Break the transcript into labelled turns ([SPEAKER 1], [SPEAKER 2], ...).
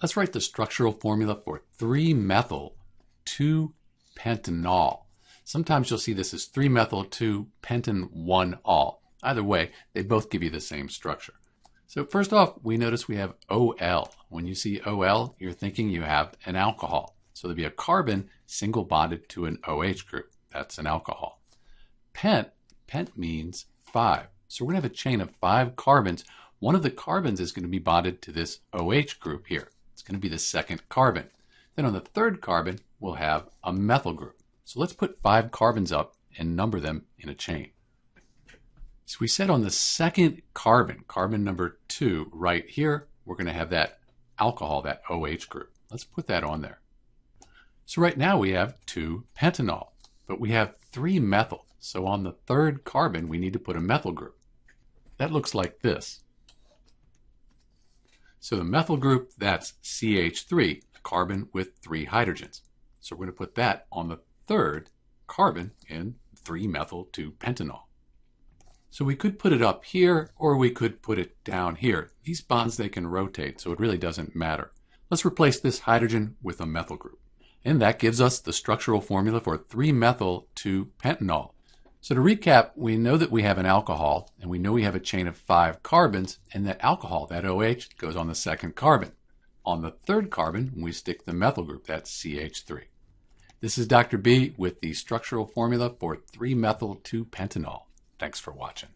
[SPEAKER 1] Let's write the structural formula for 3-methyl-2-pentanol. Sometimes you'll see this as 3-methyl-2-pentan-1-ol. Either way, they both give you the same structure. So first off, we notice we have OL. When you see OL, you're thinking you have an alcohol. So there'll be a carbon single bonded to an OH group. That's an alcohol. Pent, pent means five. So we're going to have a chain of five carbons. One of the carbons is going to be bonded to this OH group here. It's going to be the second carbon. Then on the third carbon, we'll have a methyl group. So let's put five carbons up and number them in a chain. So we said on the second carbon, carbon number two, right here, we're going to have that alcohol, that OH group. Let's put that on there. So right now we have two pentanol, but we have three methyl. So on the third carbon, we need to put a methyl group. That looks like this. So the methyl group, that's CH3, a carbon with three hydrogens. So we're going to put that on the third carbon in 3-methyl-2-pentanol. So we could put it up here or we could put it down here. These bonds, they can rotate, so it really doesn't matter. Let's replace this hydrogen with a methyl group. And that gives us the structural formula for 3-methyl-2-pentanol. So to recap, we know that we have an alcohol, and we know we have a chain of five carbons, and that alcohol, that OH, goes on the second carbon. On the third carbon, we stick the methyl group, that's CH3. This is Dr. B with the structural formula for 3-methyl-2-pentanol. Thanks for watching.